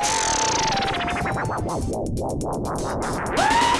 Woo!